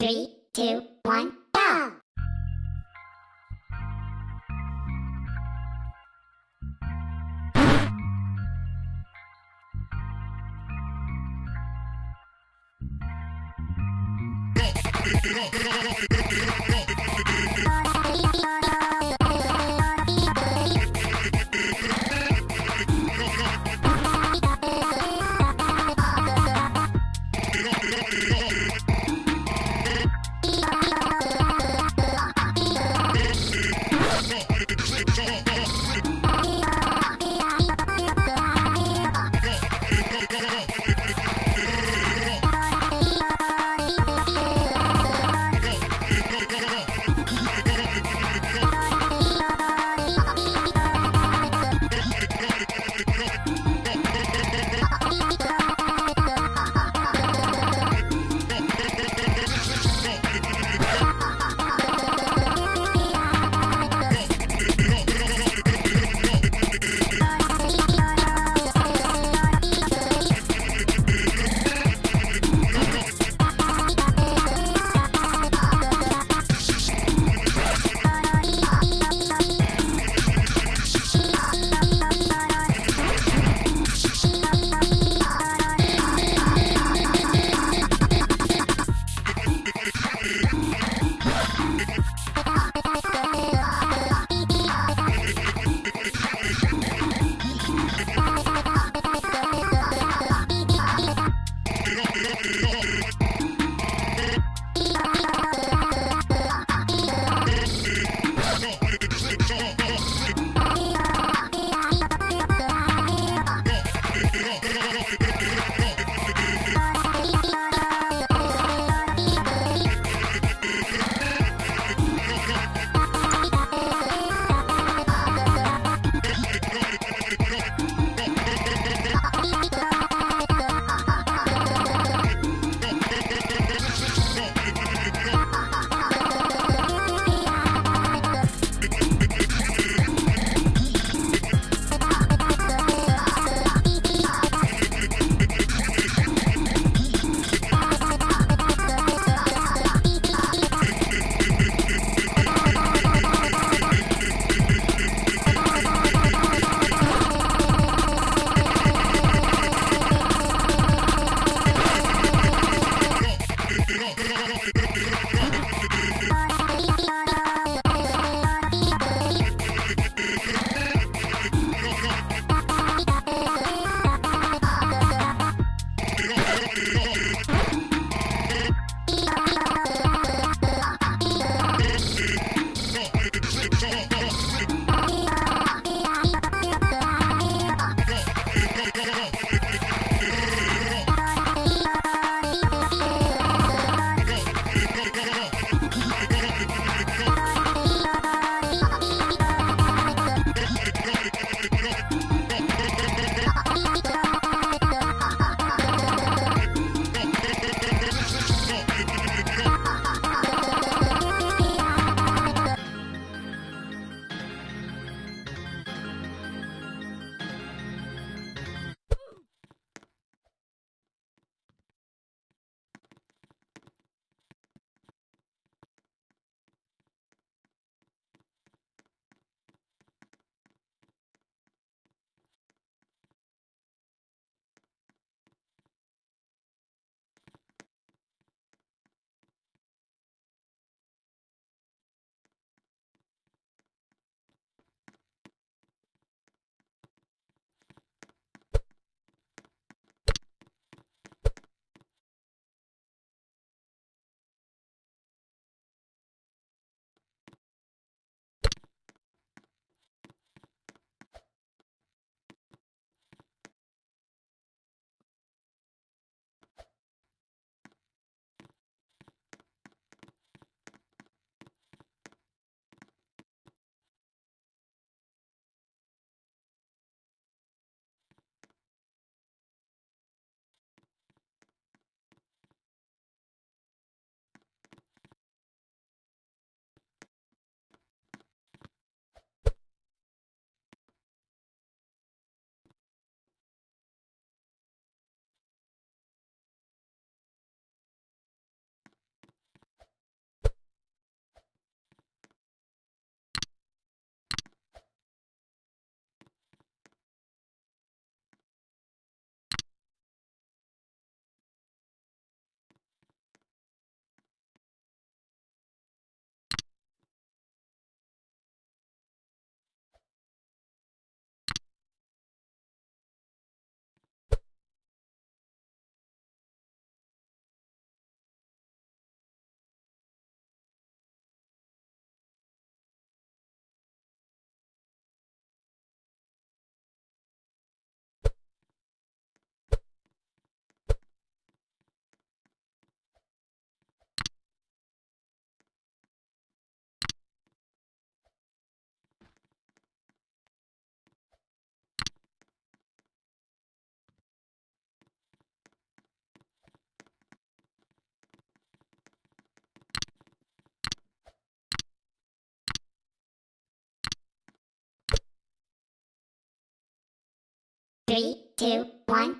Three, two, one, go! Up, up. Two, one,